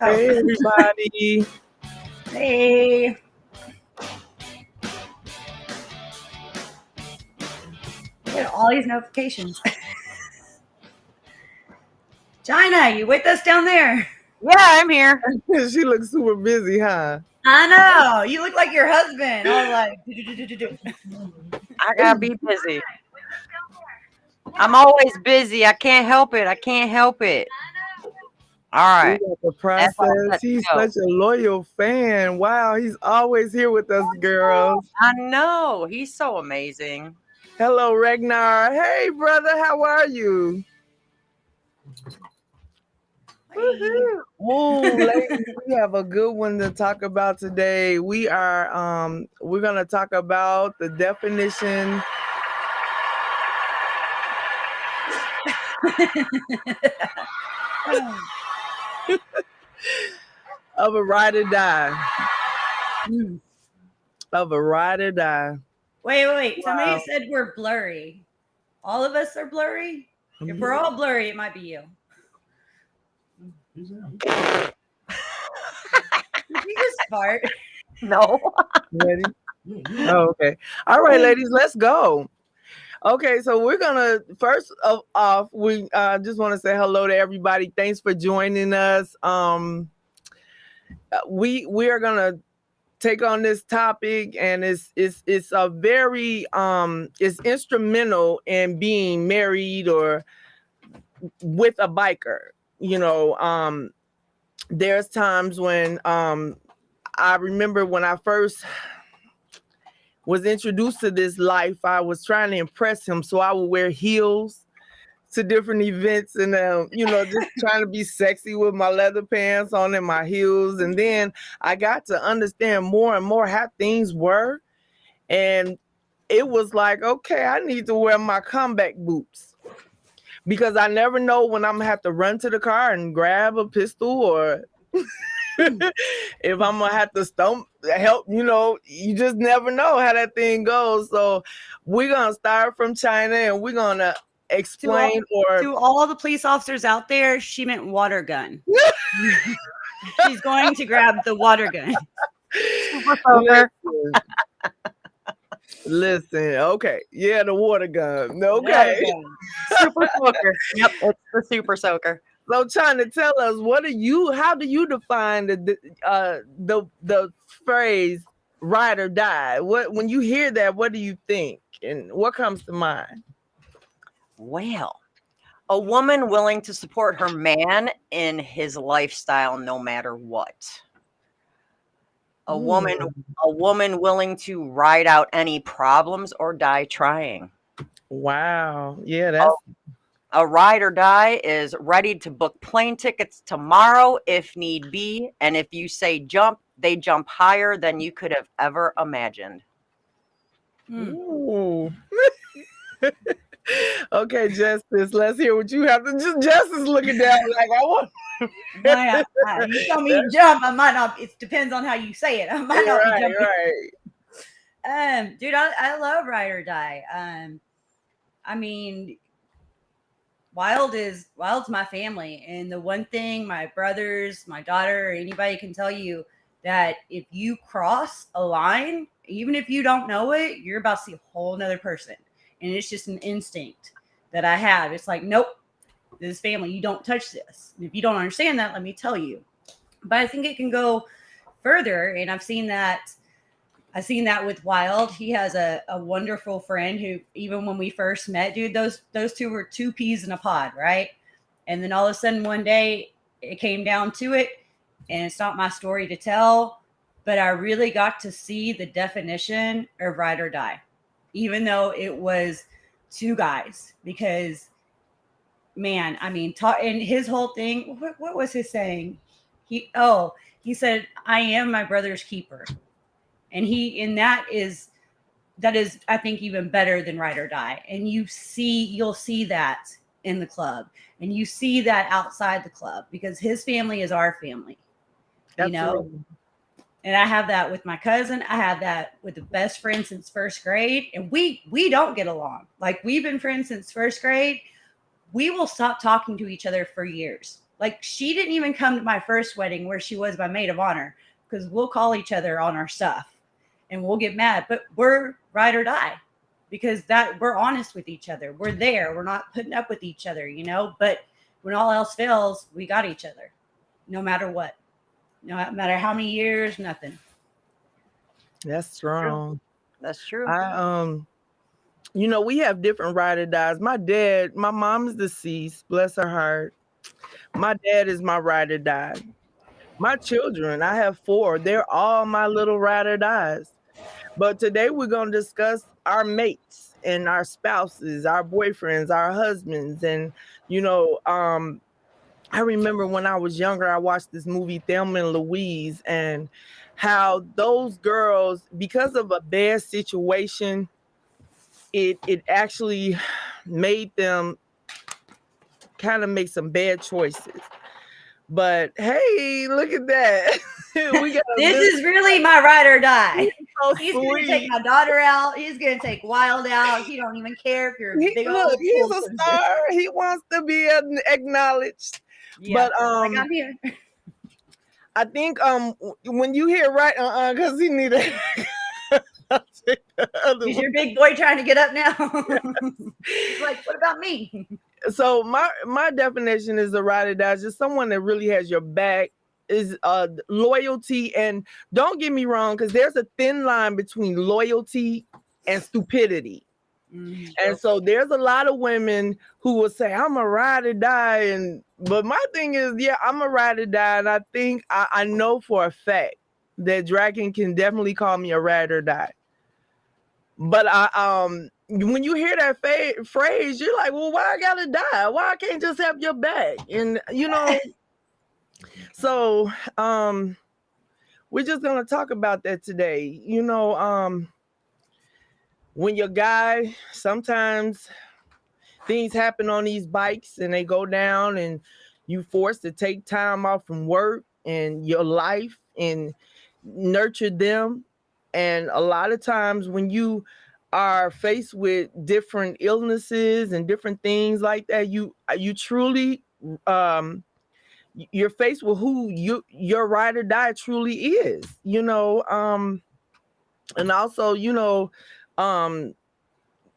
Hey, everybody. Hey. Get all these notifications. China, you with us down there? Yeah, I'm here. she looks super busy, huh? I know. You look like your husband. I was like, I gotta be busy. I'm always busy. I can't help it. I can't help it. All right. The process. He's such a loyal fan. Wow, he's always here with us, girls. I know. He's so amazing. Hello, Ragnar. Hey, brother. How are you? Oh, ladies, we have a good one to talk about today. We are um we're gonna talk about the definition of a ride or die. Mm. Of a ride or die. Wait, wait, wait. Somebody said we're blurry. All of us are blurry. If we're all blurry, it might be you. Did you just fart? No. Ready? Oh, okay. All right, ladies, let's go. Okay, so we're gonna first of off, we uh, just want to say hello to everybody. Thanks for joining us. Um, uh, we we are gonna take on this topic, and it's it's it's a very um it's instrumental in being married or with a biker. You know, um, there's times when um I remember when I first was introduced to this life, I was trying to impress him. So I would wear heels to different events and, um, you know, just trying to be sexy with my leather pants on and my heels. And then I got to understand more and more how things were. And it was like, okay, I need to wear my combat boots because I never know when I'm gonna have to run to the car and grab a pistol or if I'm gonna have to stump help, you know, you just never know how that thing goes. So we're gonna start from China and we're gonna explain to all, or to all the police officers out there, she meant water gun. She's going to grab the water gun. Listen. Listen, okay, yeah, the water gun. Okay, water gun. super soaker. Yep, it's the super soaker. So, trying to tell us what do you? How do you define the uh, the the phrase "ride or die"? What when you hear that, what do you think, and what comes to mind? Well, a woman willing to support her man in his lifestyle, no matter what. A woman, a woman willing to ride out any problems or die trying. Wow. Yeah, that's a ride or die is ready to book plane tickets tomorrow if need be. And if you say jump, they jump higher than you could have ever imagined. Ooh. okay, Justice, let's hear what you have to just Justice looking down like I want. I, I, you tell me jump, I might not. It depends on how you say it. I might not right, be jumping. Right. Um, dude, I, I love ride or die. Um, I mean, Wild is Wild's my family, and the one thing my brothers, my daughter, anybody can tell you that if you cross a line, even if you don't know it, you're about to see a whole nother person, and it's just an instinct that I have. It's like, nope, this family, you don't touch this. And if you don't understand that, let me tell you. But I think it can go further, and I've seen that I've seen that with Wild. He has a, a wonderful friend who, even when we first met, dude, those those two were two peas in a pod, right? And then all of a sudden, one day, it came down to it, and it's not my story to tell, but I really got to see the definition of ride or die, even though it was two guys. Because, man, I mean, talk, and his whole thing. What, what was his saying? He oh, he said, "I am my brother's keeper." And he and that is that is i think even better than ride or die. And you see you'll see that in the club. And you see that outside the club because his family is our family Absolutely. you know? And i have that with my cousin. I have that with the best friend since first grade. And we we don't get along. Like we've been friends since first grade. We will stop talking to each other for years. Like she didn't even come to my first wedding where she was my maid of honor because we'll call each other on our stuff and we'll get mad, but we're ride or die because that we're honest with each other. We're there. We're not putting up with each other, you know. But when all else fails, we got each other, no matter what, no matter how many years, nothing. That's strong. That's true. I um, you know, we have different ride or dies. My dad, my mom's deceased, bless her heart. My dad is my ride or die. My children, I have four. They're all my little ride or dies. But today we're going to discuss our mates and our spouses, our boyfriends, our husbands. And, you know, um, I remember when I was younger, I watched this movie, Thelma and Louise, and how those girls, because of a bad situation, it it actually made them kind of make some bad choices. But hey, look at that. we got this is really my ride or die. So he's gonna take my daughter out. He's gonna take Wild out. He don't even care if you're a big look, old. He's a star. He wants to be acknowledged. Yeah, but um, like I'm here. I think um when you hear right uh uh because he needed. Is your big boy trying to get up now? like, what about me? So my my definition is a ride or die, just someone that really has your back, is uh loyalty. And don't get me wrong, because there's a thin line between loyalty and stupidity. Mm-hmm. And so there's a lot of women who will say, I'm a ride or die. And but my thing is, yeah, I'm a ride or die. And I think I, I know for a fact that Dragon can definitely call me a ride or die. But I um when you hear that fa- phrase, you're like, well, why I gotta die? Why I can't just have your back? And you know, so um, we're just gonna talk about that today. You know, um, when your guy sometimes things happen on these bikes and they go down and you forced to take time off from work and your life and nurture them and a lot of times when you are faced with different illnesses and different things like that, you uh, you truly um you're faced with who you your ride or die truly is, you know. Um and also, you know, um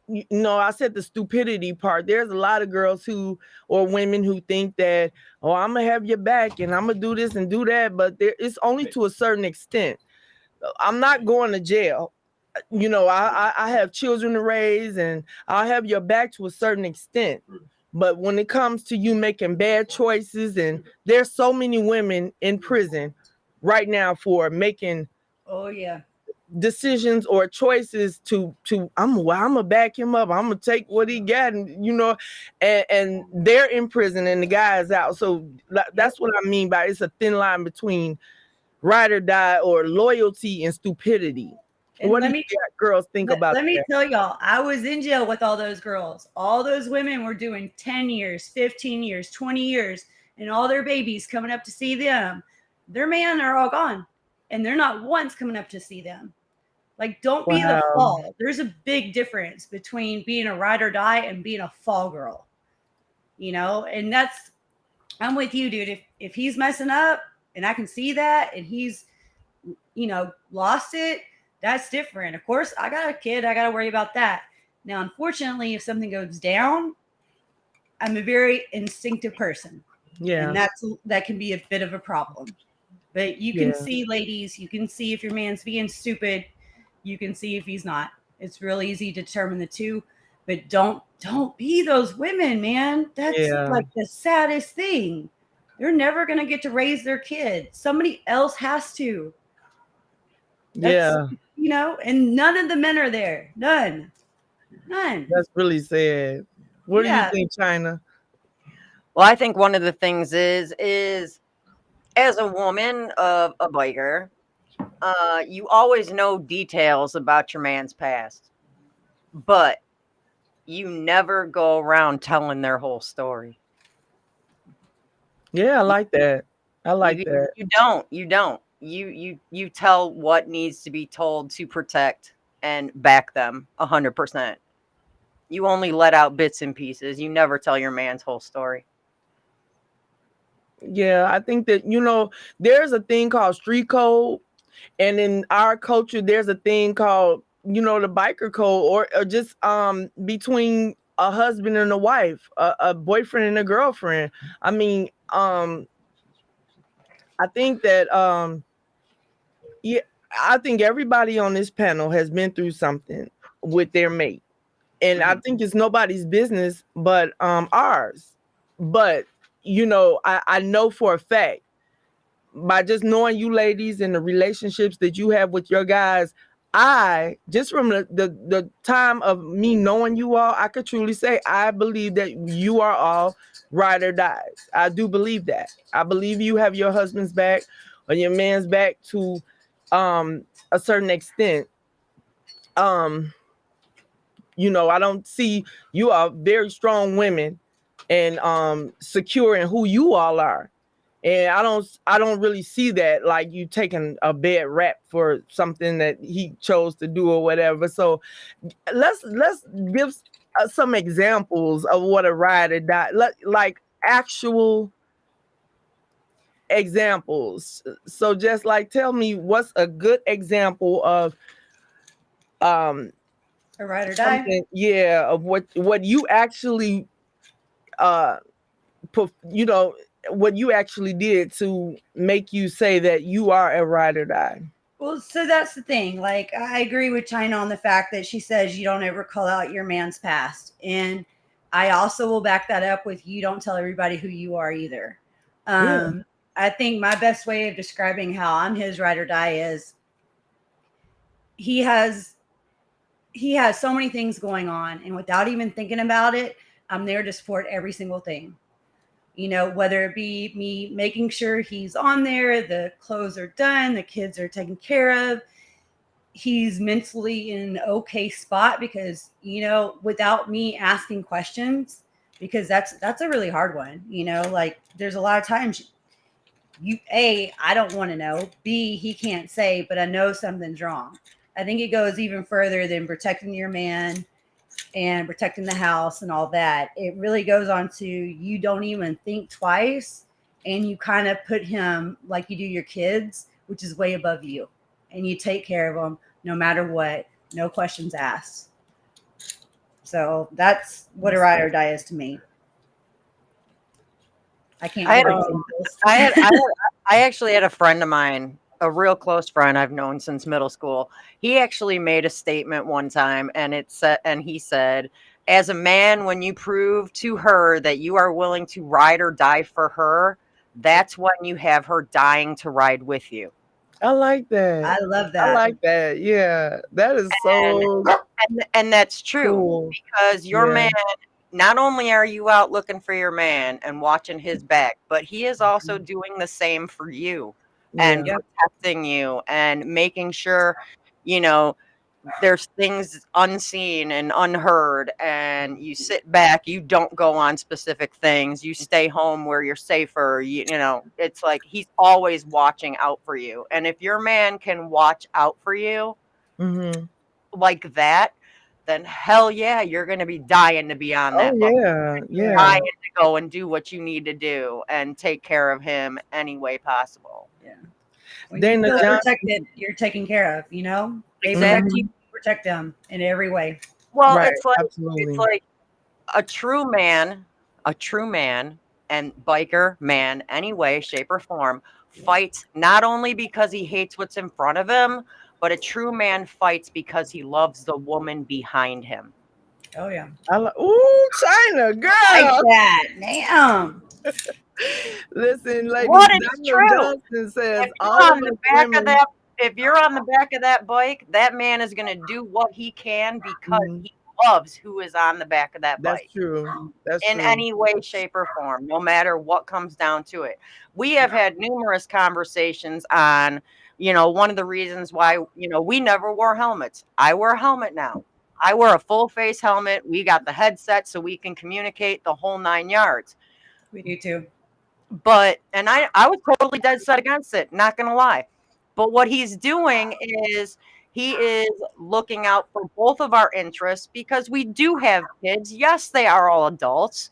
you know, I said the stupidity part. There's a lot of girls who or women who think that, oh, I'm gonna have your back and I'm gonna do this and do that, but there it's only to a certain extent. I'm not going to jail you know, I, I have children to raise and I'll have your back to a certain extent. But when it comes to you making bad choices, and there's so many women in prison right now for making oh yeah decisions or choices to to I'm well, I'm gonna back him up. I'm gonna take what he got, and you know, and, and they're in prison and the guy is out. So that's what I mean by it's a thin line between ride or die or loyalty and stupidity. And what do me, girls think let, about Let me tell y'all, I was in jail with all those girls. All those women were doing 10 years, 15 years, 20 years, and all their babies coming up to see them. Their men are all gone, and they're not once coming up to see them. Like, don't wow. be the fall. There's a big difference between being a ride or die and being a fall girl. You know, and that's I'm with you, dude. If if he's messing up and I can see that and he's you know lost it that's different. Of course, I got a kid, I got to worry about that. Now, unfortunately, if something goes down, I'm a very instinctive person. Yeah. And that's that can be a bit of a problem. But you can yeah. see, ladies, you can see if your man's being stupid, you can see if he's not. It's real easy to determine the two, but don't don't be those women, man. That's yeah. like the saddest thing. They're never gonna get to raise their kid. Somebody else has to. That's, yeah you know, and none of the men are there. None. None. That's really sad. What yeah. do you think, China? Well, I think one of the things is is as a woman of a biker, uh, you always know details about your man's past, but you never go around telling their whole story. Yeah, I like that. I like you, that. You don't. You don't you you you tell what needs to be told to protect and back them a hundred percent. You only let out bits and pieces. You never tell your man's whole story. Yeah, I think that you know there's a thing called street code, and in our culture there's a thing called you know the biker code, or, or just um between a husband and a wife, a, a boyfriend and a girlfriend. I mean, um, I think that um, yeah, I think everybody on this panel has been through something with their mate, and I mm-hmm. think it's nobody's business but um ours. But you know, I, I know for a fact by just knowing you ladies and the relationships that you have with your guys, I just from the, the, the time of me knowing you all, I could truly say I believe that you are all ride or dies. I do believe that. I believe you have your husband's back or your man's back to um a certain extent. Um, you know, I don't see you are very strong women and um secure in who you all are and i don't i don't really see that like you taking a bad rap for something that he chose to do or whatever so let's let's give uh, some examples of what a rider died like actual examples. So just like tell me what's a good example of um a ride or die. yeah of what what you actually uh you know what you actually did to make you say that you are a ride or die. Well so that's the thing like i agree with china on the fact that she says you don't ever call out your man's past and i also will back that up with you don't tell everybody who you are either. Um. I think my best way of describing how i'm his ride or die is he has he has so many things going on and without even thinking about it I'm there to support every single thing. You know, whether it be me making sure he's on there, the clothes are done, the kids are taken care of, he's mentally in an okay spot because, you know, without me asking questions, because that's that's a really hard one, you know, like there's a lot of times you a I don't want to know, b he can't say, but I know something's wrong. I think it goes even further than protecting your man and protecting the house and all that. It really goes on to you don't even think twice and you kind of put him like you do your kids, which is way above you. And you take care of them no matter what, no questions asked. So that's what a ride or die is to me. I can't. I, had, I, had, I, had, I actually had a friend of mine a real close friend I've known since middle school. He actually made a statement one time and it said and he said, as a man, when you prove to her that you are willing to ride or die for her, that's when you have her dying to ride with you. I like that. I love that. I like that. Yeah. That is so and, and, and that's true cool. because your yeah. man not only are you out looking for your man and watching his back, but he is also mm-hmm. doing the same for you and yeah. protecting you and making sure, you know, there's things unseen and unheard and you sit back you don't go on specific things you stay home where you're safer you, you know it's like he's always watching out for you and if your man can watch out for you mm-hmm. like that then hell yeah you're gonna be dying to be on oh, that oh, yeah yeah dying to go and do what you need to do and take care of him any way possible when Dana you feel protected, you're taken care of. You know, they exactly. protect you, protect them in every way. Well, right. it's like Absolutely. it's like a true man, a true man, and biker man, any way, shape, or form, fights not only because he hates what's in front of him, but a true man fights because he loves the woman behind him. Oh yeah. I lo- Ooh, China girl. Like that. Damn. Listen, ladies, what is true? Johnson says if all on the back women- of that if you're on the back of that bike, that man is going to do what he can because mm-hmm. he loves who is on the back of that bike. That's true. That's in true. any way, shape, or form, no matter what comes down to it. We have had numerous conversations on, you know, one of the reasons why, you know, we never wore helmets. I wear a helmet now. I wear a full face helmet. We got the headset so we can communicate the whole nine yards. We do too but and I I was totally dead set against it, not gonna lie. But what he's doing is he is looking out for both of our interests because we do have kids. Yes, they are all adults,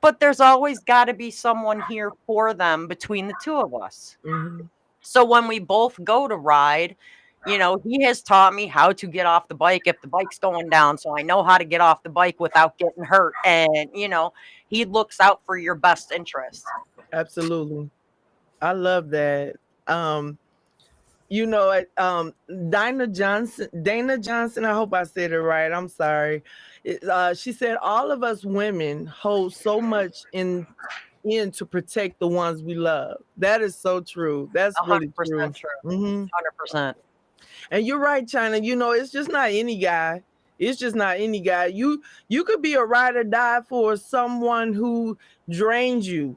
but there's always got to be someone here for them between the two of us. Mm-hmm. So when we both go to ride, you know, he has taught me how to get off the bike if the bike's going down. So I know how to get off the bike without getting hurt. And, you know, he looks out for your best interest. Absolutely. I love that. Um, you know, um, Dana Johnson, Dana Johnson, I hope I said it right. I'm sorry. Uh, she said, all of us women hold so much in in to protect the ones we love. That is so true. That's really true. true. Mm-hmm. 100%. And you're right, China. You know, it's just not any guy. It's just not any guy. You you could be a ride or die for someone who drains you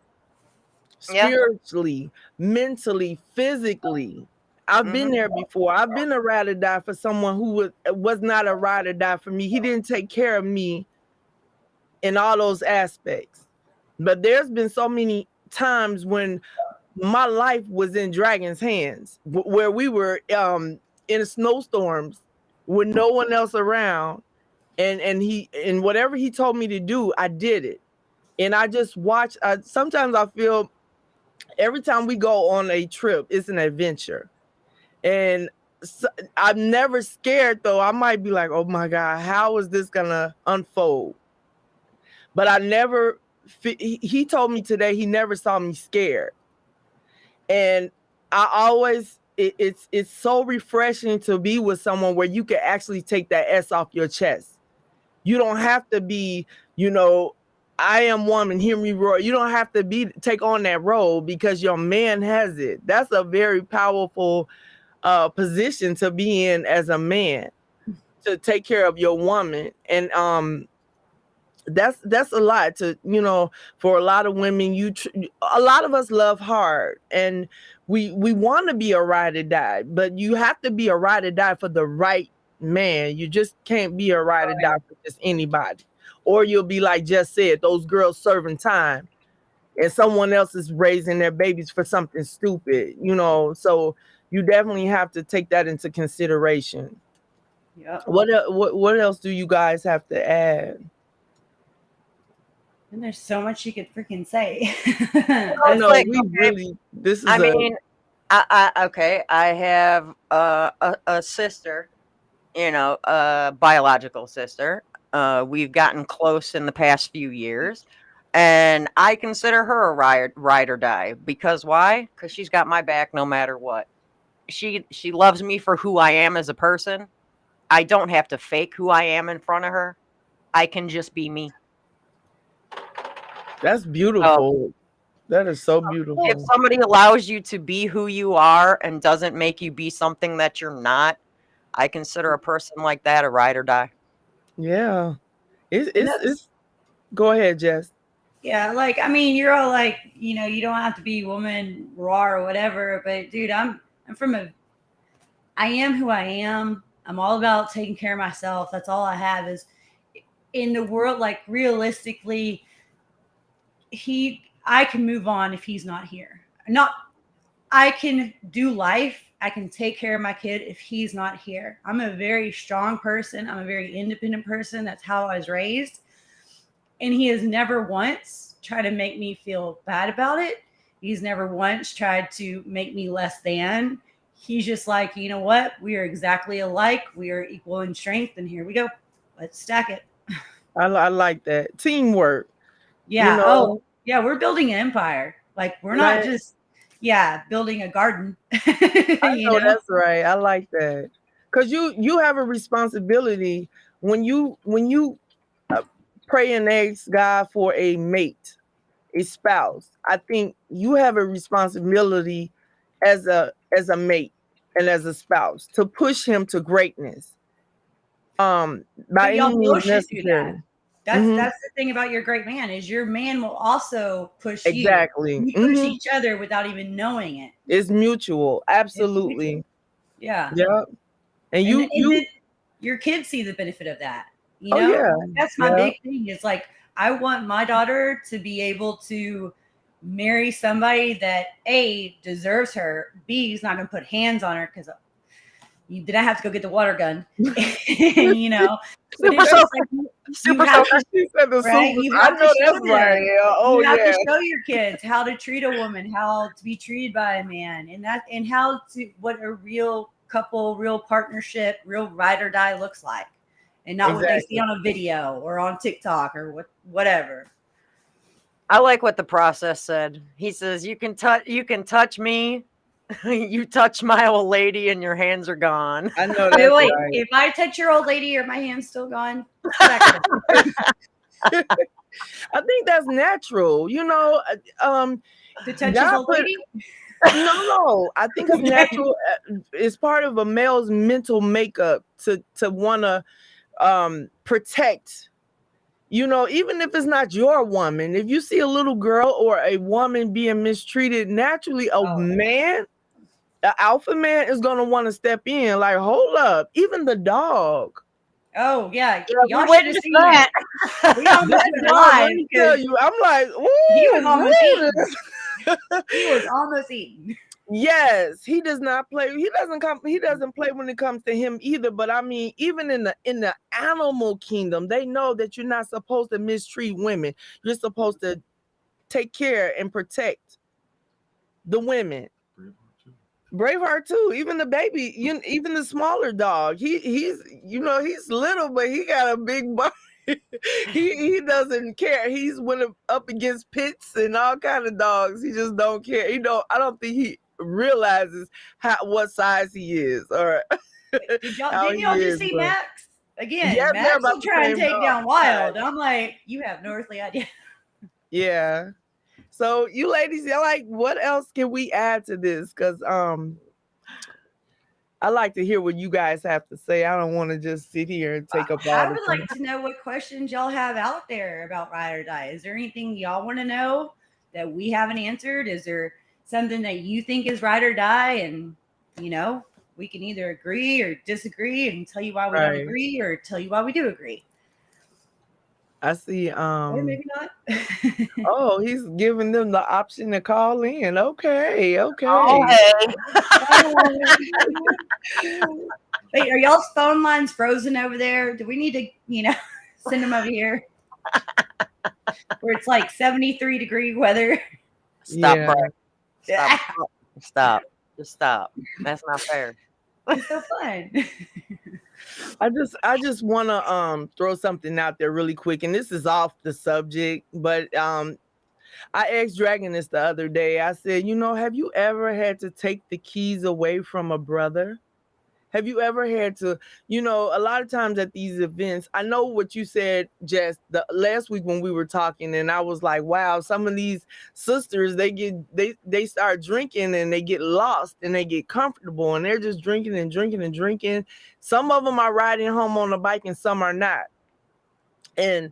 spiritually, yeah. mentally, physically. I've mm-hmm. been there before. I've been a ride or die for someone who was was not a ride or die for me. He didn't take care of me in all those aspects. But there's been so many times when my life was in Dragon's hands, where we were um, in snowstorms with no one else around, and and he and whatever he told me to do, I did it, and I just watch. I, sometimes I feel every time we go on a trip, it's an adventure and so, I'm never scared though. I might be like, oh my God, how is this gonna unfold? But I never, he told me today he never saw me scared. And I always, it, it's it's so refreshing to be with someone where you can actually take that S off your chest. You don't have to be, you know, I am woman, hear me roar. You don't have to be take on that role because your man has it. That's a very powerful uh, position to be in as a man to take care of your woman and um that's that's a lot to you know for a lot of women you a lot of us love hard and we we want to be a ride or die but you have to be a ride or die for the right man you just can't be a ride or die for just anybody or you'll be like just said those girls serving time and someone else is raising their babies for something stupid you know so you definitely have to take that into consideration. Yeah. What what what else do you guys have to add? And there's so much you could freaking say. I know like, we okay. really. This is. I a, mean, I, I okay. I have uh, a a sister, you know, a biological sister. Uh, we've gotten close in the past few years, and I consider her a ride ride or die because why? Because she's got my back no matter what she she loves me for who I am as a person. I don't have to fake who I am in front of her. I can just be me. That's beautiful. Um, that is so beautiful. If somebody allows you to be who you are and doesn't make you be something that you're not, I consider a mm-hmm. person like that a ride or die. Yeah. It's, it's, it's go ahead, Jess. Yeah, like I mean, you're all like, you know, you don't have to be woman raw or whatever, but dude, I'm I'm from a I am who I am. I'm all about taking care of myself. That's all I have is in the world like realistically he I can move on if he's not here. Not I can do life. I can take care of my kid if he's not here. I'm a very strong person. I'm a very independent person. That's how I was raised. And he has never once tried to make me feel bad about it. He's never once tried to make me less than. He's just like, you know what? We are exactly alike. We are equal in strength. And here we go. Let's stack it. I, I like that. Teamwork. Yeah. You know? Oh, yeah. We're building an empire. Like, we're not right. just, yeah, building a garden. I know, know that's right. I like that. Cause you you have a responsibility when you when you uh, pray and ask God for a mate a spouse, I think you have a responsibility as a as a mate and as a spouse to push him to greatness. Um, by any means necessary. That's mm-hmm. that's the thing about your great man is your man will also push exactly. you. push mm-hmm. each other without even knowing it. It's mutual, absolutely. It's. Yeah. Yep. And you, and, you, and your kids see the benefit of that. You oh, know, oh, yeah. that's my yeah. big thing. It's like I want my daughter to be able to marry somebody that A deserves her, B is not going to put hands on her because you did I have to go get the water gun? you know, super soaker. Like, super soaker. She said the right? super. I know that's right. Yeah. Oh you have yeah. to show your kids how to treat a woman, how to be treated by a man, and that and how to what a real couple, real partnership, real ride or die looks like, and not exactly. what they see on a video or on TikTok or what whatever. I like what the process said. He says, "You can touch, you can touch me, you touch my old lady and your hands are gone. I know that. Wait, right. if I touch your old lady, are my hands still gone? I think that's natural. You know, uh, um, to touch your old lady. no, no. I think it's natural. Uh, it's part of a male's mental makeup to to want to um, protect. You know, even if it's not your woman, if you see a little girl or a woman being mistreated, naturally a oh. man the alpha man is gonna want to step in. Like, hold up, even the dog. Oh yeah, y'all should have seen that. we almost Let me tell you, I'm like, he was almost eating. he was almost eating. Yes, he does not play. He doesn't come. He doesn't play when it comes to him either. But I mean, even in the in the animal kingdom, they know that you're not supposed to mistreat women. You're supposed to take care and protect the women. Braveheart too. Even the baby, you, even the smaller dog. He he's you know he's little, but he got a big body. he he doesn't care. He's went up against pits and all kind of dogs. He just don't care. He don't. I don't think he realizes how what size he is All right. Did y'all, did y'all just see but... Max again? Yeah, Max will try and take dog. down Wild. I'm like, you have no earthly idea. Yeah. So you ladies, you like what else can we add to this? Because um I like to hear what you guys have to say. I don't want to just sit here and take up all I would like to know what questions y'all have out there about ride or die. Is there anything y'all want to know that we haven't answered? Is there something that you think is ride or die? And you know, we can either agree or disagree and tell you why we right. don't agree or tell you why we do agree. I see. Um, or maybe not. oh, he's giving them the option to call in. Okay, okay. Okay. Wait, are y'all's phone lines frozen over there? Do we need to, you know, send them over here where it's like 73 degree weather? Stop, yeah. Stop. Stop. Just stop. That's not fair. It's so fun. I just I just want to um throw something out there really quick, and this is off the subject, but um I asked Dragon this the other day. I said, you know, have you ever had to take the keys away from a brother? Have you ever had to, you know, a lot of times at these events, I know what you said, Jess, the last week when we were talking, and I was like, wow, some of these sisters, they get they they start drinking and they get lost and they get comfortable and they're just drinking and drinking and drinking. Some of them are riding home on a bike and some are not. And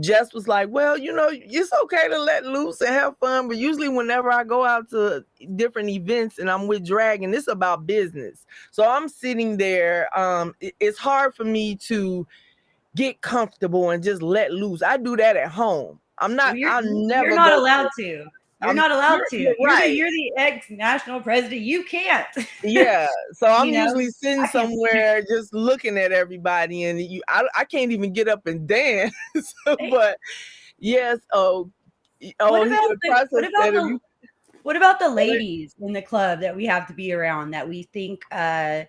Jess was like, Well, you know, it's okay to let loose and have fun. But usually, whenever I go out to different events and I'm with Dragon, it's about business. So I'm sitting there. Um, it's hard for me to get comfortable and just let loose. I do that at home. I'm not, well, I'm never. You're not allowed to. You're I'm, not allowed to. You're, right. you're, the, you're the ex national president. You can't. yeah. So I'm usually know? sitting somewhere just looking at everybody, and you, I, I can't even get up and dance. but yes. Oh, oh. What about the, what about the, what about the ladies in the club that we have to be around that we think uh,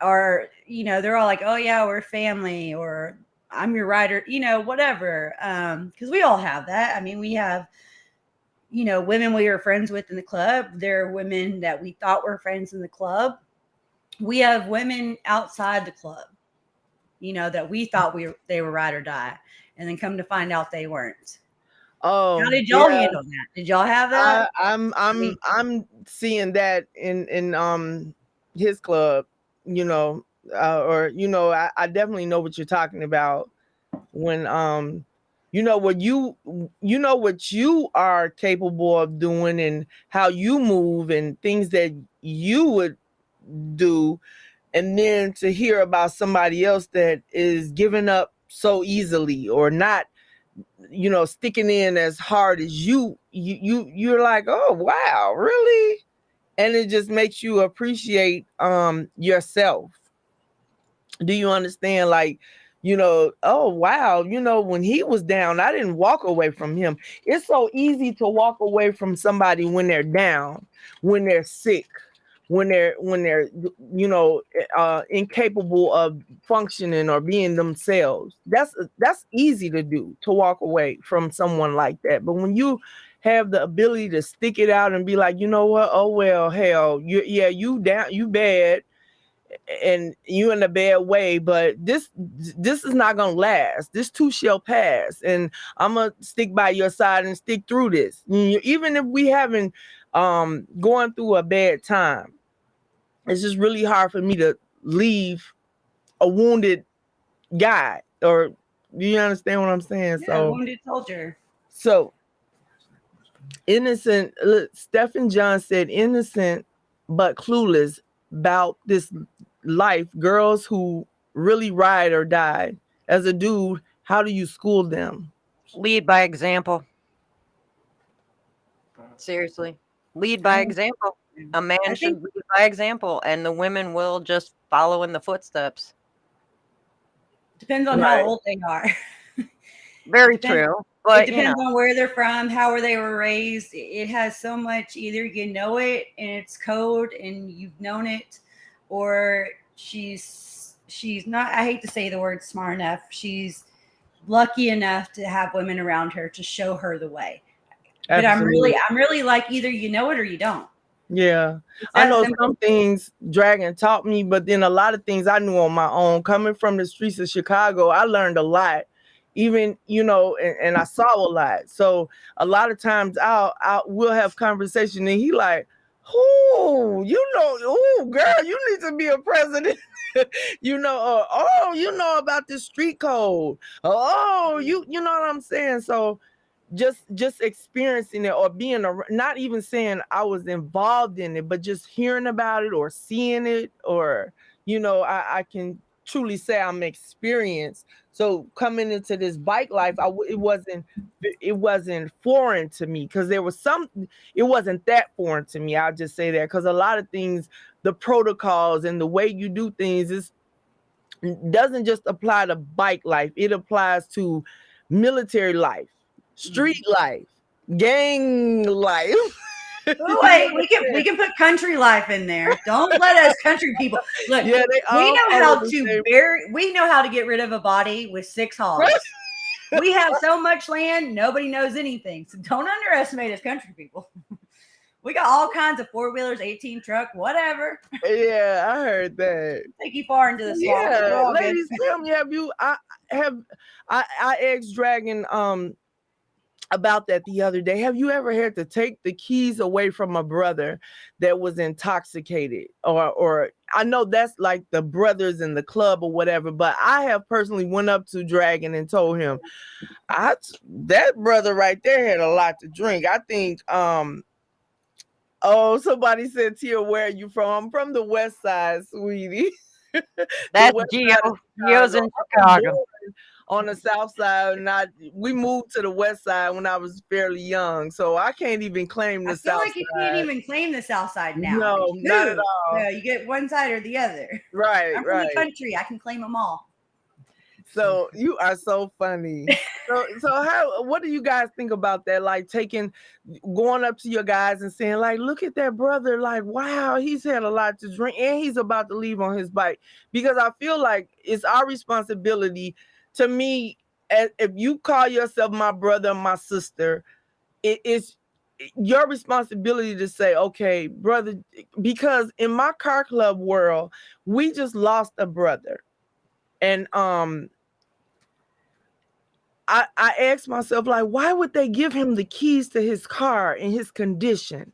are you know they're all like, oh yeah, we're family, or I'm your rider, you know, whatever. Um, because we all have that. I mean, we have you know, women we were friends with in the club. There are women that we thought were friends in the club. We have women outside the club, you know, that we thought we they were ride or die, and then come to find out they weren't. Oh, how did y'all yeah. handle that? Did y'all have that? I, I'm I'm I'm seeing that in in um his club, you know, uh, or you know, I, I definitely know what you're talking about when um you know what you you know what you are capable of doing and how you move and things that you would do. And then to hear about somebody else that is giving up so easily or not you know sticking in as hard as you you you you're like oh wow really? And it just makes you appreciate um yourself. Do you understand? Like you know oh wow you know when he was down i didn't walk away from him. It's so easy to walk away from somebody when they're down when they're sick when they're when they're you know uh incapable of functioning or being themselves. That's that's easy to do to walk away from someone like that. But when you have the ability to stick it out and be like you know what? Oh well hell you yeah you down you bad and you in a bad way but this this is not gonna last. This too shall pass and i'm gonna stick by your side and stick through this. Even if we haven't um going through a bad time it's just really hard for me to leave a wounded guy or you understand what i'm saying? Yeah, so wounded soldier. So innocent look, stephen john said innocent but clueless about this life girls who really ride or die. As a dude how do you school them? Lead by example. Seriously. Lead by mm. example. A man I should lead by example and the women will just follow in the footsteps. Depends on right. how old they are. Very depends, true but it depends you know. on where they're from how were they were raised it has so much either you know it and it's code and you've known it or she's she's not i hate to say the word smart enough she's lucky enough to have women around her to show her the way Absolutely. but i'm really i'm really like either you know it or you don't yeah i know simple. some things dragon taught me but then a lot of things i knew on my own coming from the streets of chicago i learned a lot even you know and, and i saw a lot so a lot of times i'll i will have conversation and he like Oh, you know, oh, girl, you need to be a president. you know, uh, oh, you know about this street code. Oh, you, you know what I'm saying? So, just just experiencing it or being a not even saying I was involved in it, but just hearing about it or seeing it, or you know, I, I can truly say I'm experienced. So coming into this bike life, I it wasn't it wasn't foreign to me because there was some it wasn't that foreign to me. I'll just say that because a lot of things, the protocols and the way you do things is doesn't just apply to bike life. It applies to military life, street mm-hmm. life, gang life. wait, we can we can put country life in there. Don't let us country people look. Yeah, we know how to bury. We know how to get rid of a body with six hogs. we have so much land, nobody knows anything. So don't underestimate us country people. we got all kinds of four wheelers, 18 truck, whatever. Yeah, I heard that. Take you far into the swamp. Yeah, ladies, tell me, have you? I have. I I asked Dragon. Um, about that the other day. Have you ever had to take the keys away from a brother that was intoxicated? Or or I know that's like the brothers in the club or whatever, but I have personally went up to Dragon and told him, I that brother right there had a lot to drink. I think um oh somebody said Tia, where are you from? I'm from the west side, sweetie. That's Geo. Geo's in Chicago on the south side, and I we moved to the west side when I was fairly young, so I can't even claim the I feel south like you can't even claim the south side now. No, not at all. No, you get one side or the other. Right, I'm right. From the country, I can claim them all. So you are so funny. so so how what do you guys think about that? Like taking going up to your guys and saying, like, look at that brother, like, wow, he's had a lot to drink and he's about to leave on his bike. Because I feel like it's our responsibility to me, if you call yourself my brother my sister, it is your responsibility to say, okay, brother, because in my car club world, we just lost a brother. And um I, I asked myself, like, why would they give him the keys to his car in his condition?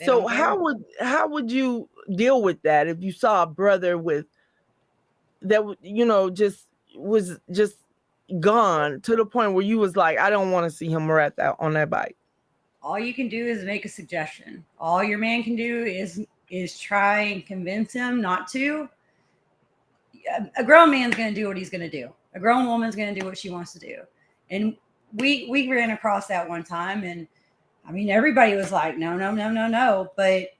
They so how would how would you deal with that if you saw a brother with that you know just was just gone to the point where you was like, I don't want to see him at that on that bike. All you can do is make a suggestion. All your man can do is is try and convince him not to. A grown man's going to do what he's going to do. A grown woman's going to do what she wants to do. And we we ran across that one time, and I mean, everybody was like, no, no, no, no, no. But,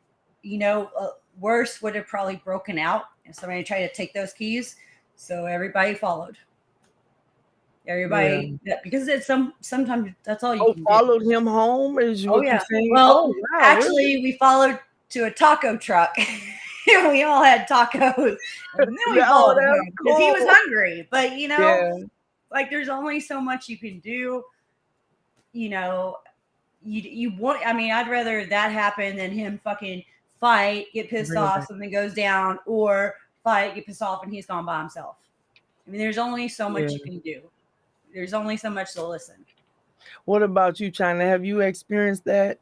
you know, uh, worse would have probably broken out if somebody tried to take those keys. So everybody followed. Everybody, yeah. because it's some sometimes that's all you oh, followed do. him home. Is oh yeah. Well, oh, wow, actually, really? we followed to a taco truck. And we all had tacos, and then we followed him because cool. he was hungry. But you know, yeah. like there's only so much you can do. You know, you you want. I mean, I'd rather that happen than him fucking fight, get pissed really? off, something goes down, or fight, get pissed off, and he's gone by himself. I mean, there's only so much yeah. you can do. There's only so much to listen. What about you, China? Have you experienced that?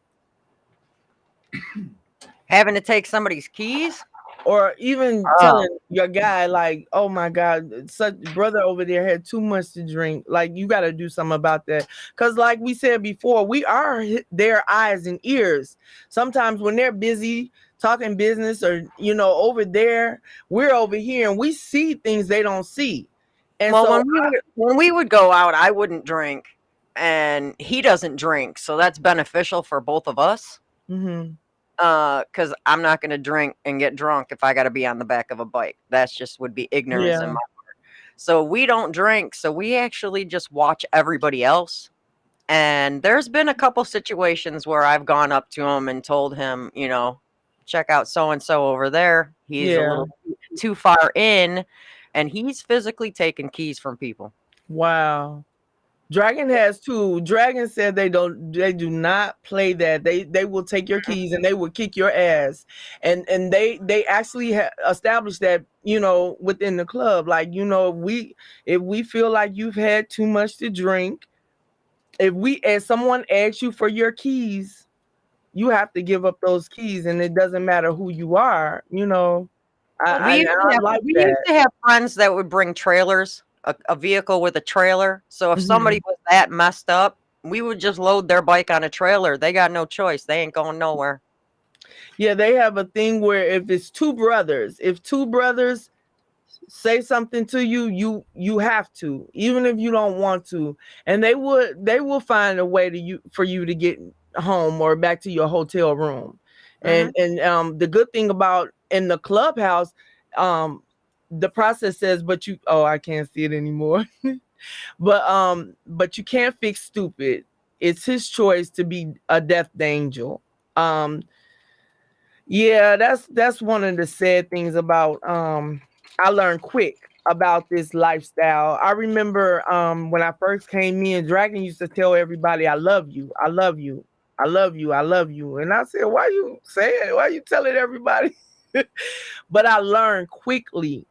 Having to take somebody's keys? Or even oh. telling your guy, like, oh my God, such brother over there had too much to drink. Like, you got to do something about that. Because, like we said before, we are their eyes and ears. Sometimes when they're busy talking business or, you know, over there, we're over here and we see things they don't see. And well, so when we, would, when we would go out, I wouldn't drink, and he doesn't drink, so that's beneficial for both of us. Mm-hmm. Uh, because I'm not going to drink and get drunk if I got to be on the back of a bike. That's just would be ignorance yeah. in my part. So we don't drink, so we actually just watch everybody else. And there's been a couple situations where I've gone up to him and told him, you know, check out so and so over there. He's yeah. a little too far in and he's physically taking keys from people. Wow. Dragon has two. Dragon said they don't they do not play that. They they will take your mm-hmm. keys and they will kick your ass. And and they they actually established that, you know, within the club like, you know, if we if we feel like you've had too much to drink, if we as someone asks you for your keys, you have to give up those keys and it doesn't matter who you are, you know. I, we, used, I, have, like we used, to have friends that would bring trailers, a, a vehicle with a trailer. So if mm-hmm. somebody was that messed up, we would just load their bike on a trailer. They got no choice. They ain't going nowhere. Yeah, they have a thing where if it's two brothers, if two brothers say something to you, you you have to, even if you don't want to. And they would they will find a way to you for you to get home or back to your hotel room. Mm-hmm. And and um the good thing about in the clubhouse, um, the process says, but you oh, I can't see it anymore. but um, but you can't fix stupid. It's his choice to be a death angel. Um, yeah, that's that's one of the sad things about um I learned quick about this lifestyle. I remember um when I first came in, Dragon used to tell everybody, I love you, I love you, I love you, I love you. And I said, Why you saying? Why you telling everybody? but I learned quickly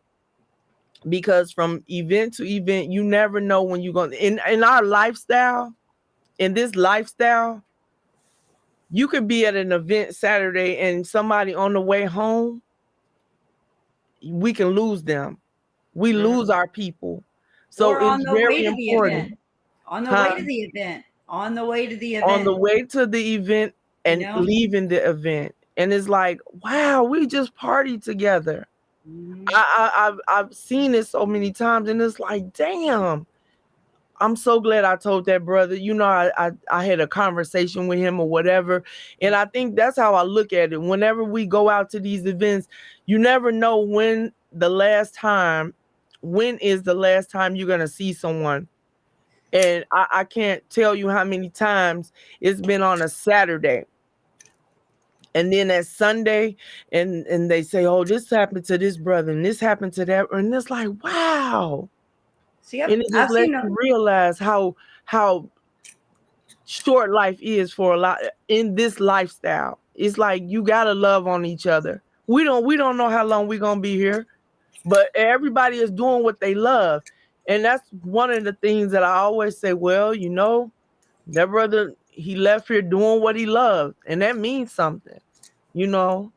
because from event to event, you never know when you're going to in, in our lifestyle, in this lifestyle, you could be at an event Saturday and somebody on the way home, we can lose them. We mm-hmm. lose our people. So or it's very important. On the huh? way to the event. On the way to the event. On the way to the event and you know? leaving the event and it's like, wow, we just partied together. Mm-hmm. I, I I've I've seen it so many times, and it's like, damn. I'm so glad I told that brother. You know, I, I, I had a conversation with him or whatever, and I think that's how I look at it. Whenever we go out to these events, you never know when the last time, when is the last time you're gonna see someone. And I, I can't tell you how many times it's been on a Saturday and then that Sunday, and and they say, "Oh, this happened to this brother, and this happened to that," and it's like, wow. See, I've, and it just lets you realize how how short life is for a lot in this lifestyle. It's like you gotta love on each other. We don't we don't know how long we're gonna be here, but everybody is doing what they love. And that's one of the things that I always say, well, you know, that brother, he left here doing what he loved, and that means something you know.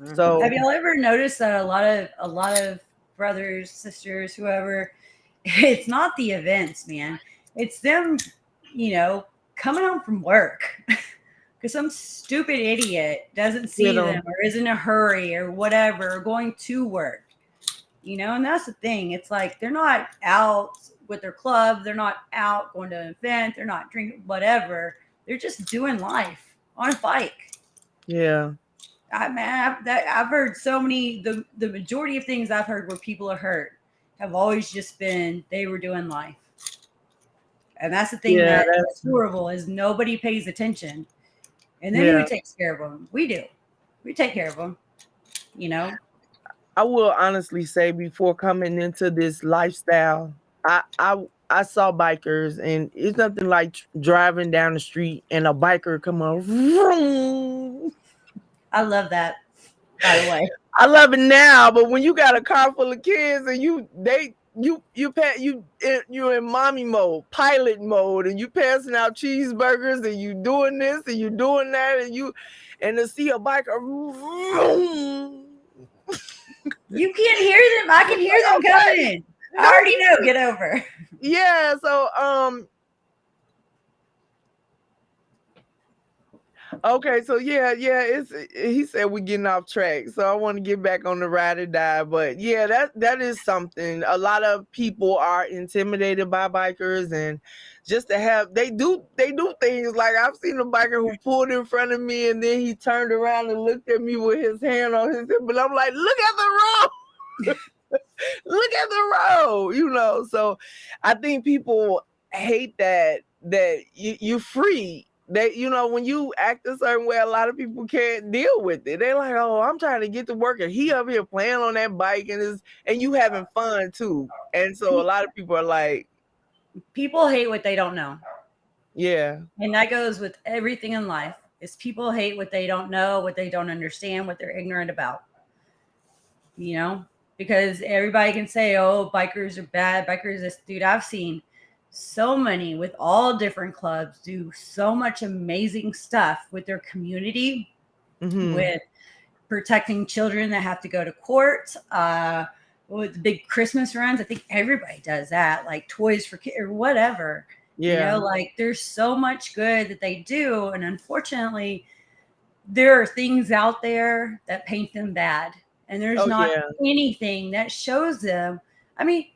Mm-hmm. So have y'all ever noticed that a lot of a lot of brothers, sisters, whoever, it's not the events, man. It's them, you know, coming home from work. Because some stupid idiot doesn't see you know. them or is in a hurry or whatever, or going to work. You know, and that's the thing. It's like they're not out with their club, they're not out going to an event, they're not drinking whatever they're just doing life on a bike. Yeah. I mean, I've, that, I've heard so many. The the majority of things I've heard where people are hurt have always just been they were doing life, and that's the thing yeah, that's horrible is nobody pays attention, and then yeah. who takes care of them? We do. We take care of them. You know. I will honestly say before coming into this lifestyle, I I I saw bikers and it's nothing like driving down the street and a biker come on. Vroom. I love that. By the way, I love it now, but when you got a car full of kids and you they you you pat you eh, you're in mommy mode, pilot mode, and you passing out cheeseburgers and you doing this and you doing that and you and to see a biker. Vroom, you can't hear them. I can hear them coming. I already know. Get over. Yeah. So um. Okay, so yeah, yeah, it's he said we're getting off track. So I want to get back on the ride or die. But yeah, that that is something. A lot of people are intimidated by bikers and just to have they do they do things like I've seen a biker who pulled in front of me and then he turned around and looked at me with his hand on his hip, but I'm like, look at the road. look at the road, you know. So I think people hate that that you, you're free. That you know, when you act a certain way, a lot of people can't deal with it. They're like, "Oh, I'm trying to get to work, and he up here playing on that bike, and is and you having fun too." And so a lot of people are like, people hate what they don't know. Yeah. And that goes with everything in life. Is people hate what they don't know, what they don't understand, what they're ignorant about. You know, because everybody can say, "Oh, bikers are bad. Bikers this dude." I've seen so many with all different clubs do so much amazing stuff with their community, mm-hmm. with protecting children that have to go to court, uh, with big Christmas runs. I think everybody does that, like toys for kids or whatever. Yeah. You know, like there's so much good that they do. And unfortunately, there are things out there that paint them bad. And there's oh, not yeah. anything that shows them. I mean,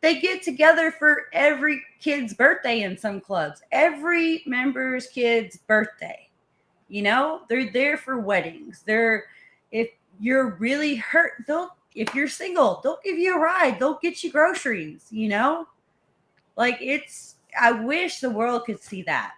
they get together for every kid's birthday in some clubs, every member's kid's birthday. You know, they're there for weddings. They're, if you're really hurt, they'll if you're single, they'll give you a ride. They'll get you groceries, you know? Like it's I wish the world could see that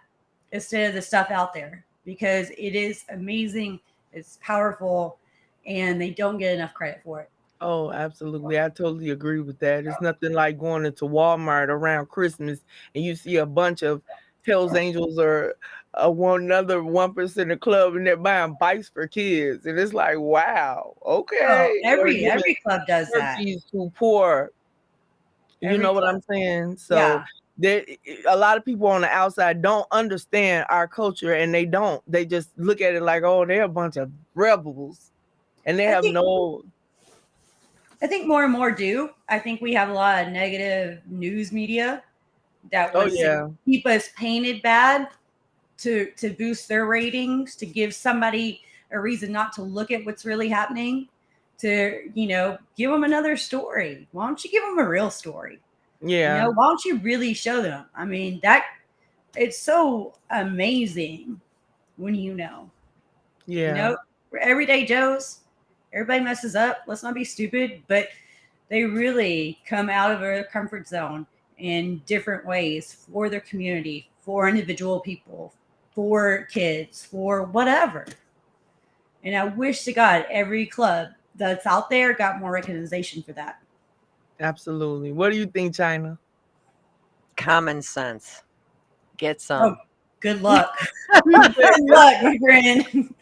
instead of the stuff out there because it is amazing, it's powerful, and they don't get enough credit for it. Oh, absolutely. I totally agree with that. It's nothing like going into Walmart around Christmas and you see a bunch of Hells Angels or a one another one percent of club and they're buying bikes for kids, and it's like, wow, okay. Oh, every every club does that. Too poor. Every you know club. what I'm saying? So yeah. there, a lot of people on the outside don't understand our culture, and they don't. They just look at it like, oh, they're a bunch of rebels, and they I have think, no. I think more and more do. I think we have a lot of negative news media that oh, yeah. keep us painted bad to to boost their ratings, to give somebody a reason not to look at what's really happening, to you know give them another story. Why don't you give them a real story? Yeah. You know, why don't you really show them? I mean, that it's so amazing when you know. Yeah. You know, everyday Joes, everybody messes up. Let's not be stupid, but they really come out of their comfort zone in different ways for their community, for individual people, for kids, for whatever. And I wish to God every club that's out there got more recognition for that. Absolutely. What do you think, China? Common sense. Get oh, some. Oh, good luck. good luck, my friend.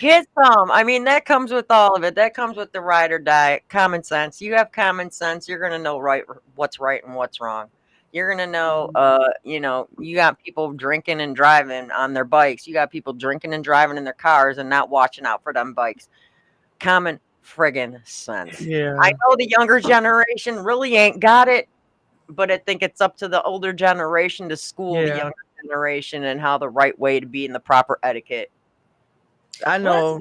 Get some. I mean, that comes with all of it. That comes with the ride or die. Common sense. You have common sense. You're gonna know right what's right and what's wrong. You're gonna know, uh, you know, you got people drinking and driving on their bikes. You got people drinking and driving in their cars and not watching out for them bikes. Common friggin' sense. Yeah. I know the younger generation really ain't got it, but I think it's up to the older generation to school yeah. the younger generation and how the right way to be in the proper etiquette. I know. Well,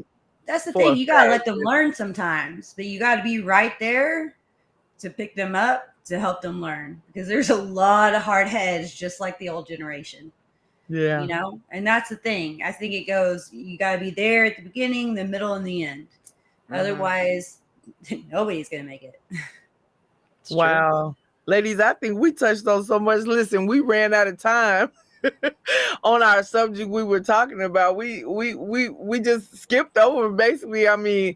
that's, that's the thing. You gotta let them learn sometimes, but you gotta be right there to pick them up to help them learn because there's a lot of hard heads just like the old generation Yeah. You know, and that's the thing. I think it goes, you got to be there at the beginning, the middle, and the end. Mm-hmm. Otherwise, nobody's going to make it. wow. Ladies, I think we touched on so much. Listen, we ran out of time. on our subject we were talking about we we we we just skipped over basically i mean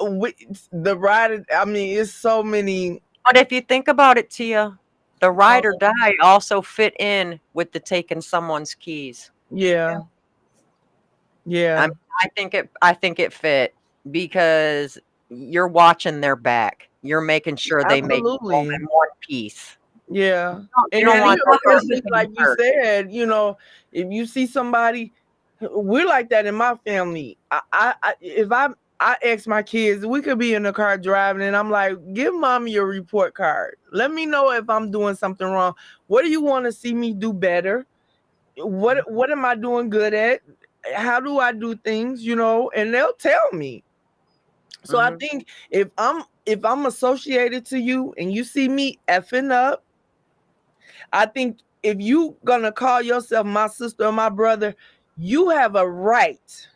we, the ride i mean it's so many but if you think about it tia the ride or oh. die also fit in with the taking someone's keys yeah yeah I, I think it i think it fit because you're watching their back you're making sure they Absolutely. make in one piece yeah. You don't want like you said, you know, if you see somebody, we're like that in my family. I, I, I if I I ask my kids, we could be in the car driving, and I'm like, give mommy your report card. Let me know if I'm doing something wrong. What do you want to see me do better? What what am I doing good at? How do I do things? You know, and they'll tell me. So mm-hmm. I think if I'm if I'm associated to you and you see me effing up, I think if you gonna call yourself my sister or my brother, you have a right,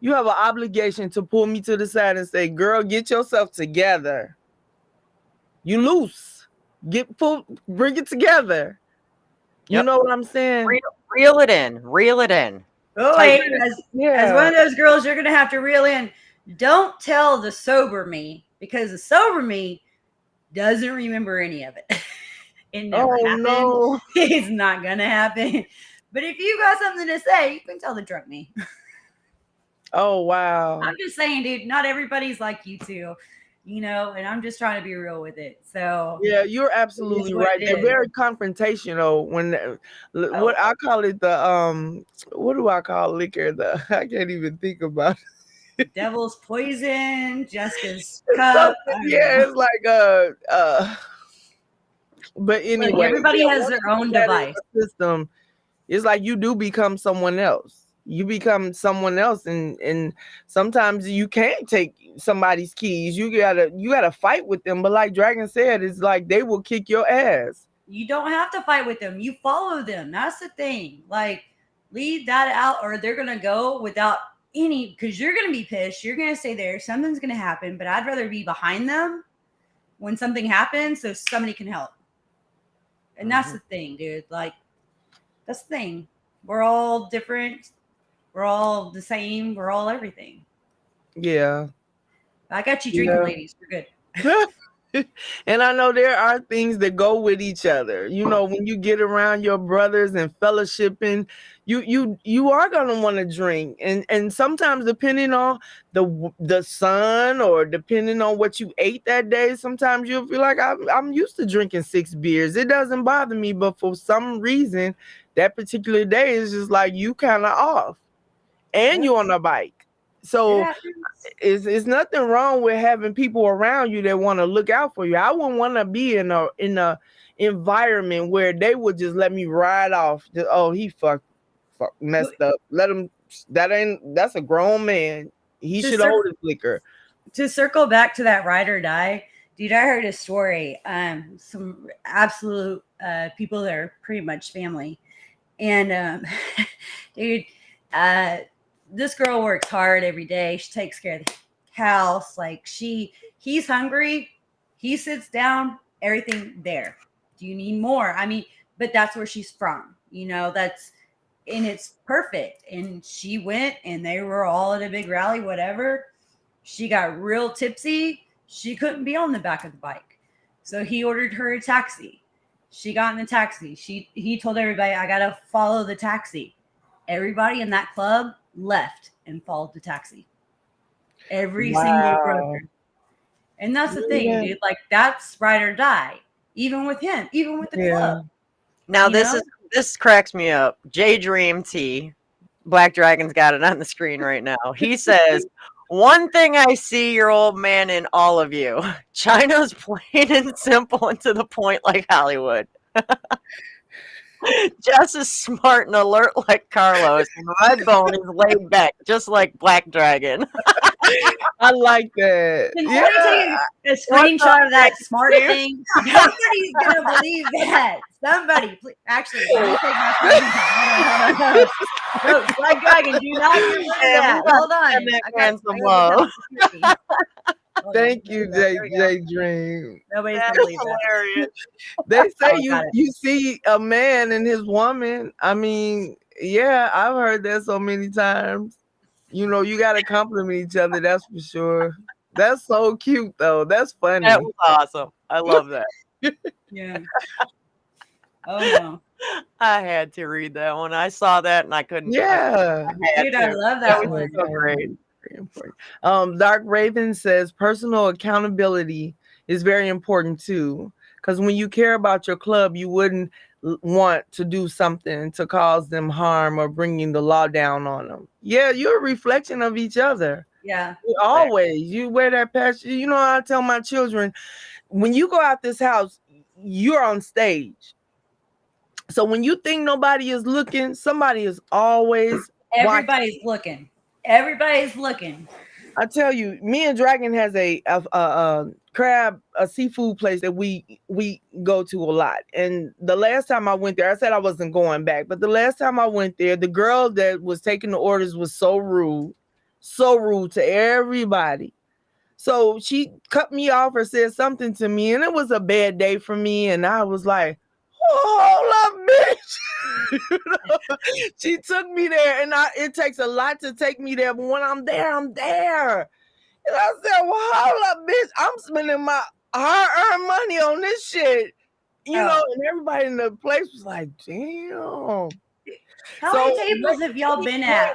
you have an obligation to pull me to the side and say, "Girl, get yourself together. You loose. Get pull, bring it together." You yep. know what I'm saying? Reel, reel, it in. Reel it in. Oh, wait, as, yeah. as one of those girls, you're gonna have to reel in. Don't tell the sober me because the sober me doesn't remember any of it. It never oh, happened. No. It's not gonna happen. But if you got something to say, you can tell the drunk me. Oh wow. I'm just saying, dude, not everybody's like you too. You know, and I'm just trying to be real with it. So yeah, you're absolutely right. They're very confrontational. When oh. what I call it the um, what do I call liquor? The I can't even think about. It. Devil's poison, Jessica's cup. yeah, it's like uh uh but anyway, like everybody has their own device system. It's like you do become someone else. You become someone else, and and sometimes you can't take somebody's keys. You gotta you gotta fight with them. But like Dragon said, it's like they will kick your ass. You don't have to fight with them. You follow them. That's the thing. Like leave that out, or they're gonna go without any because you're gonna be pissed. You're gonna stay there. Something's gonna happen. But I'd rather be behind them when something happens so somebody can help. And that's mm-hmm. the thing, dude. Like, that's the thing. We're all different. We're all the same. We're all everything. Yeah. I got you drinking, yeah. ladies. We're good. and I know there are things that go with each other. You know, when you get around your brothers and fellowshipping, you you you are gonna want to drink, and and sometimes depending on the the sun or depending on what you ate that day, sometimes you'll feel like I'm I'm used to drinking six beers. It doesn't bother me, but for some reason, that particular day is just like you kind of off, and you're on a bike. So it's, it's nothing wrong with having people around you that want to look out for you. I wouldn't want to be in a in a environment where they would just let me ride off. Just, oh, he fucked, fuck, messed up. Let him. That ain't. That's a grown man. He should hold his liquor. To circle back to that ride or die, dude, I heard a story. Um, some absolute uh people that are pretty much family, and um, dude, uh this girl works hard every day. She takes care of the house. Like she, he's hungry. He sits down, everything there. Do you need more? I mean, but that's where she's from. You know, that's and it's perfect. And she went and they were all at a big rally, whatever. She got real tipsy. She couldn't be on the back of the bike. So he ordered her a taxi. She got in the taxi. She he told everybody, I gotta follow the taxi. Everybody in that club left and followed the taxi. Every wow. single brother. And that's the thing, yeah. dude. Like that's ride or die. Even with him, even with the yeah. club. Now you this know? is this cracks me up. J Dream T, Black Dragon's got it on the screen right now. He says, One thing I see your old man in all of you. China's plain and simple and to the point like Hollywood. Jess is smart and alert like Carlos, and Redbone is laid back, just like Black Dragon. I like that. Can yeah. take a screenshot of that smart thing? Somebody's gonna believe that. Somebody, please. actually, let me take my screenshot. No, Black Dragon, do not get that. Hold on. And some love. Oh, Thank you, J J Dream. Nobody's gonna believe hilarious. They oh, say oh, you you see a man and his woman. I mean, yeah, I've heard that so many times. You know, you gotta compliment each other, that's for sure. That's so cute though. That's funny. That was awesome. I love that. yeah. Oh no. I had to read that one. I saw that and I couldn't. Yeah. I Dude, to. I love that, that one. so great. Um, Dark Raven says personal accountability is very important too. Because when you care about your club, you wouldn't want to do something to cause them harm or bringing the law down on them. Yeah, you're a reflection of each other. Yeah. Always. You wear that patch. You know, I tell my children, when you go out this house, you're on stage. So when you think nobody is looking, somebody is always everybody's watching. looking. Everybody's looking. I tell you, me and Dragon has a, a, a, a crab a seafood place that we we go to a lot. And the last time i went there i said i wasn't going back but the last time i went there the girl that was taking the orders was so rude so rude to everybody. So she cut me off or said something to me and it was a bad day for me and i was like hold up bitch you know? she took me there and I, it takes a lot to take me there but when i'm there i'm there and I said, well, hold up, bitch. I'm spending my hard-earned money on this shit. You oh. know, and everybody in the place was like, damn. How so, many tables have y'all been at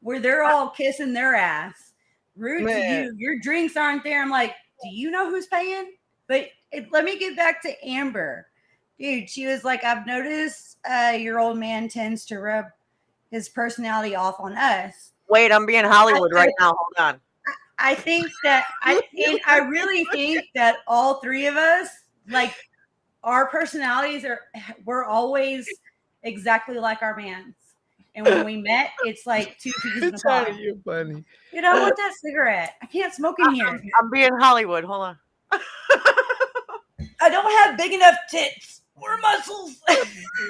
where they're all kissing their ass? Rude Man. to you. Your drinks aren't there. I'm like, do you know who's paying? But it, let me get back to Amber. Dude, she was like, I've noticed uh, your old man tends to rub his personality off on us. Wait, I'm being Hollywood right now. Hold on. I think that I and I really think that all three of us, like our personalities are we're always exactly like our mans. And when we met, it's like two peas in a pod. You're funny. You know, want that cigarette? I can't smoke in here. I'm, I'm being Hollywood. Hold on. I don't have big enough tits or muscles.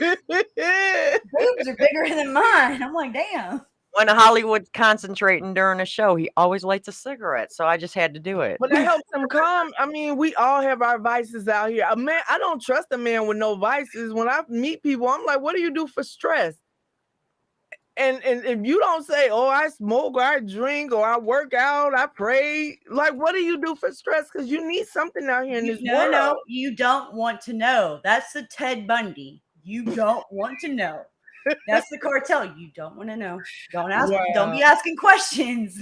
Boobs are bigger than mine. I'm like, damn when Hollywood's concentrating during a show, he always lights a cigarette. So I just had to do it. But it helps him calm. I mean, we all have our vices out here. A man, I don't trust a man with no vices. When I meet people, I'm like, what do you do for stress? And and if you don't say, oh, I smoke or I drink or I work out, I pray, like what do you do for stress? Because you need something out here in this no, world. No, you don't want to know. That's the Ted Bundy. You don't want to know. That's the cartel. You don't want to know. Don't ask. Wow. Don't be asking questions.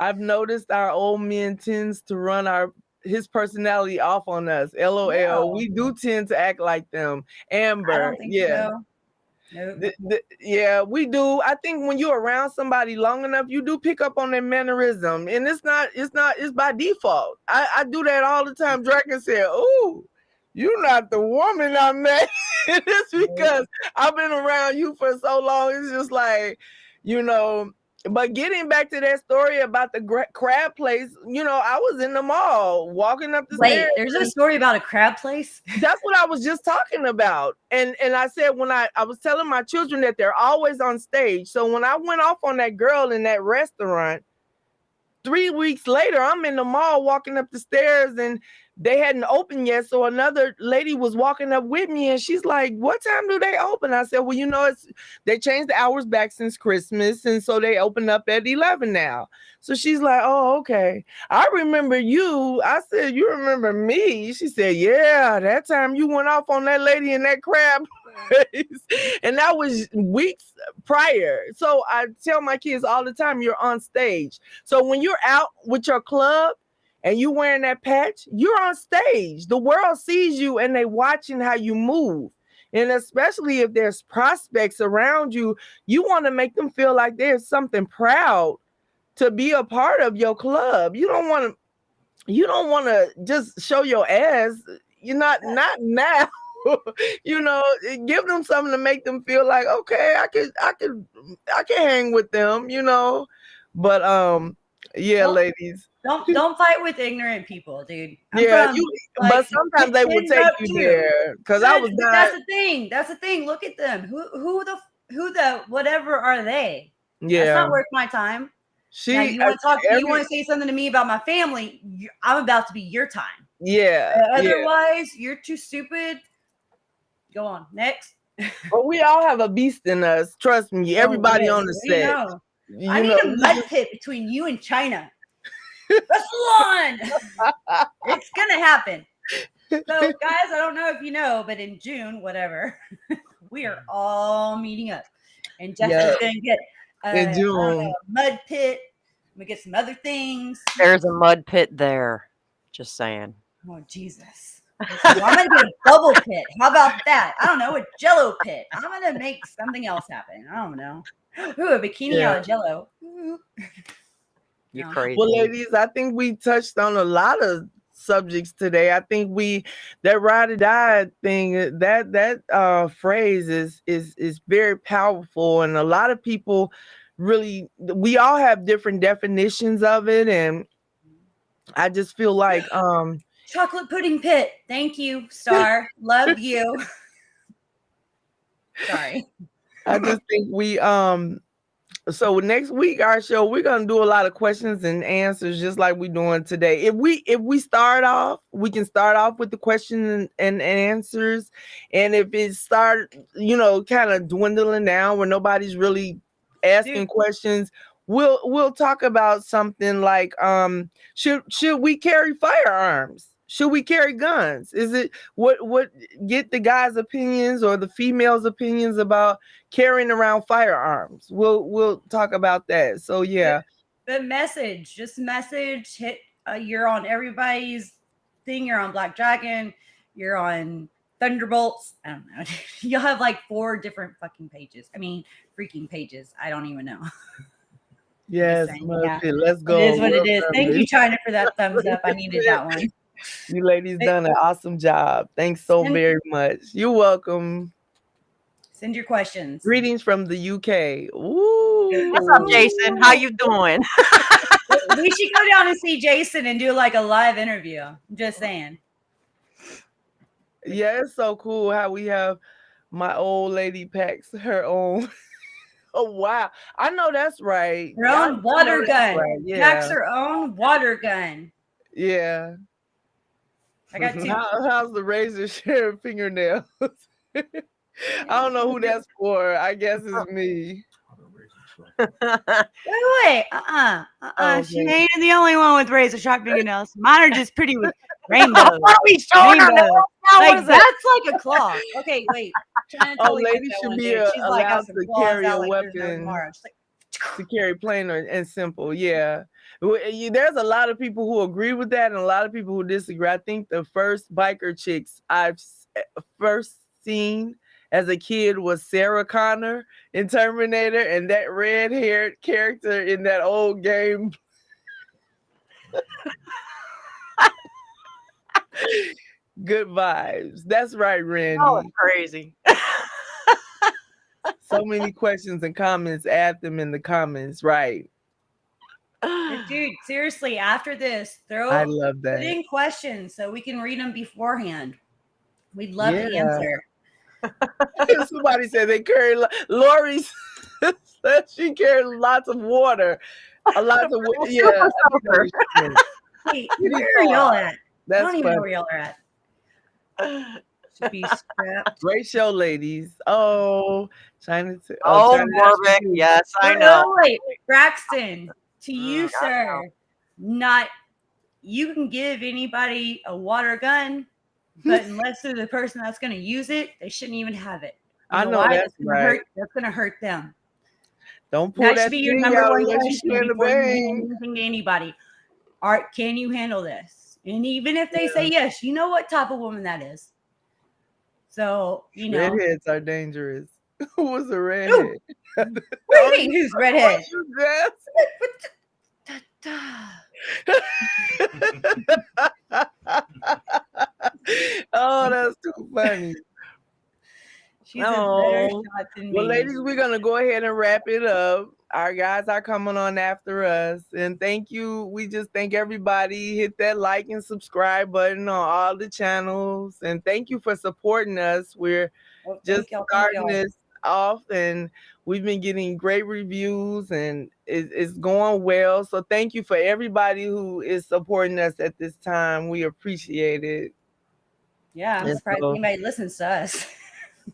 I've noticed our old man tends to run our his personality off on us. LOL. No. We do tend to act like them. Amber. yeah. So. Nope. The, the, yeah, we do. I think when you're around somebody long enough, you do pick up on their mannerism, and it's not, it's not, it's by default. I, I do that all the time. Dragon said, "Oh, you're not the woman I met. it's because I've been around you for so long. It's just like, you know, but getting back to that story about the crab place, you know, I was in the mall walking up the Wait, stairs. there's a story about a crab place. That's what I was just talking about. And and I said when I I was telling my children that they're always on stage. So when I went off on that girl in that restaurant, three weeks later, I'm in the mall walking up the stairs and they hadn't opened yet. So another lady was walking up with me and she's like, What time do they open? I said, Well, you know, it's they changed the hours back since Christmas. And so they open up at 11 now. So she's like, Oh, okay. I remember you. I said, You remember me? She said, Yeah, that time you went off on that lady in that crab place. and that was weeks prior. So I tell my kids all the time, you're on stage. So when you're out with your club, and you wearing that patch, you're on stage. The world sees you and they watching how you move. And especially if there's prospects around you, you want to make them feel like there's something proud to be a part of your club. You don't want to you don't want to just show your ass. You're not not now. you know, give them something to make them feel like okay, I could I could I can hang with them, you know. But um Yeah, don't, ladies. Don't don't fight with ignorant people, dude. I'm yeah, from, you, like, but sometimes they will take you too. there because I was. Not, that's the thing. That's the thing. Look at them. Who who the who the whatever are they? Yeah, that's not worth my time. She, now, you want to talk? Every, you want to say something to me about my family? I'm about to be your time. Yeah. Uh, otherwise, yeah. you're too stupid. Go on next. but we all have a beast in us. Trust me. Oh, Everybody oh, on the set. Know. You I know. need a mud pit between you and China. Wrestle it's gonna happen. So, guys, I don't know if you know, but in June, whatever, we are all meeting up, and Jessica's yep. gonna get a, in June. a mud pit. We get some other things. There's a mud pit there. Just saying. Oh Jesus. I'm gonna get a bubble pit. How about that? I don't know, a jello pit. I'm gonna make something else happen. I don't know. Ooh, a bikini yeah. out of jello. You're crazy. Well, ladies, I think we touched on a lot of subjects today. I think we that ride or die thing uh, that that uh phrase is is is very powerful and a lot of people really we all have different definitions of it and I just feel like um chocolate pudding pit. Thank you, Star. Love you. Sorry. I just think we um so next week our show we're gonna do a lot of questions and answers just like we're doing today. If we if we start off we can start off with the questions and, and answers. And if it start you know kind of dwindling down where nobody's really asking Dude. questions we'll we'll talk about something like um should should we carry firearms should we carry guns? Is it what what get the guys' opinions or the females' opinions about carrying around firearms? We'll we'll talk about that. So yeah. The, message, just message hit uh, you're on everybody's thing, you're on Black Dragon, you're on Thunderbolts. I don't know. You'll have like four different fucking pages. I mean, freaking pages. I don't even know. Yes, yeah. let's go. It is what it is. Thank you, China, for that thumbs up. I needed that one. You ladies done an awesome job. Thanks so send, very much. You're welcome. Send your questions. Greetings from the UK. Ooh. What's up, Jason? How you doing? we should go down and see Jason and do like a live interview. I'm just saying. Yeah, it's so cool how we have my old lady packs her own. oh wow, I know that's right. Her own water gun. Right. Yeah. Packs her own water gun. Yeah. I got two. How, how's the razor sharing fingernails? I don't know who that's for. I guess it's me. wait, wait, uh-uh, uh-uh. Oh, she ain't the only one with razor sharp fingernails. Mine are just pretty with rainbows. what are we showing rainbows. Like that's like a claw. Okay, wait. Oh, lady should be uh, a, allowed like, to carry a like, weapon. to carry plain and simple. Yeah. There's a lot of people who agree with that and a lot of people who disagree. I think the first biker chicks I've eh, first seen as a kid was Sarah Connor in Terminator and that red haired character in that old game. Good vibes. That's right, Randy. Oh, crazy. so many questions and comments. Add them in the comments, right? Dude, seriously, after this, throw I love that. Put in questions so we can read them beforehand. We'd love yeah. to answer. Somebody said they carry Lori said she carried lots of water. A lot of water. Yeah. Wait, where are y'all at? That's I don't even know where y'all are at. Should be scrapped. Great show, ladies. Oh, China. Oh, oh Warwick. Yes, I know. Wait, Braxton to mm, you, sir. Not you can give anybody a water gun, but unless they're the person that's going to use it, they shouldn't even have it. You I know, know that's, gonna right. hurt, that's going to hurt them. Don't pull that, that should be your number one question before anything to anybody. Art, can you handle this? And even if they yeah. say yes, you know what type of woman that is. So you know, redheads are dangerous. Who was a redhead? What do you mean? Who's redhead? oh, that's too funny. She's oh. Well, ladies, we're gonna go ahead and wrap it up. our guys are coming on after us. And thank you. We just thank everybody. Hit that like and subscribe button on all the channels. And thank you for supporting us. We're well, just starting this off and we've been getting great reviews and it, it's going well. So thank you for everybody who is supporting us at this time. We appreciate it. Yeah, I'm and surprised so, anybody listens to us.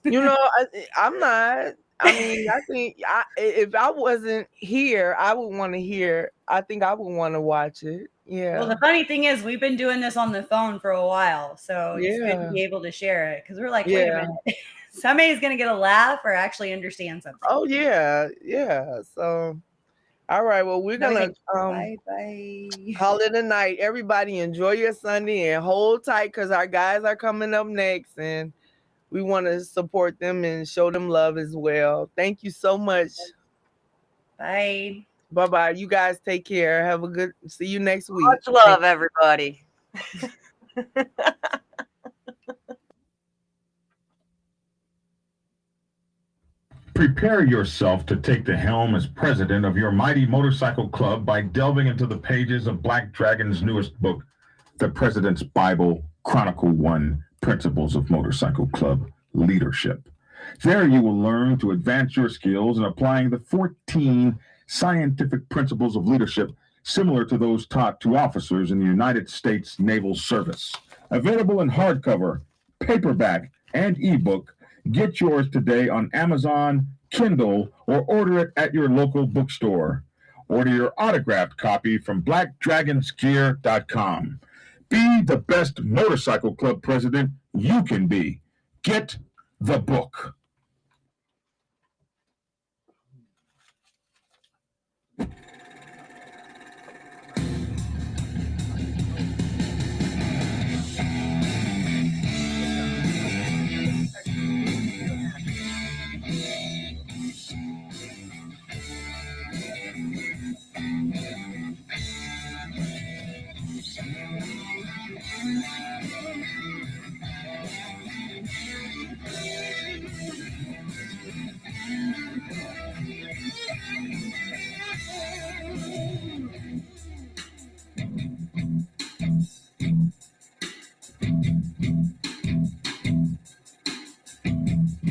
you know, I, I'm not. I mean, I think I, if I wasn't here, I would want to hear. I think I would want to watch it. Yeah. Well, the funny thing is, we've been doing this on the phone for a while, so yeah. it's good to be able to share it because we're like, wait yeah. a minute, somebody's gonna get a laugh or actually understand something. Oh yeah, yeah. So, all right. Well, we're gonna um, bye bye. call it a night. Everybody, enjoy your Sunday and hold tight because our guys are coming up next and we want to support them and show them love as well. Thank you so much. Bye. Bye bye. You guys take care. Have a good see you next week. Much love, everybody. Prepare yourself to take the helm as president of your mighty motorcycle club by delving into the pages of Black Dragon's newest book, The President's Bible, Chronicle One Principles of Motorcycle Club Leadership. There you will learn to advance your skills in applying the 14 scientific principles of leadership similar to those taught to officers in the United States Naval Service. Available in hardcover, paperback, and ebook, get yours today on Amazon, Kindle, or order it at your local bookstore. Order your autographed copy from blackdragonsgear.com. Be the best motorcycle club president you can be. Get the book.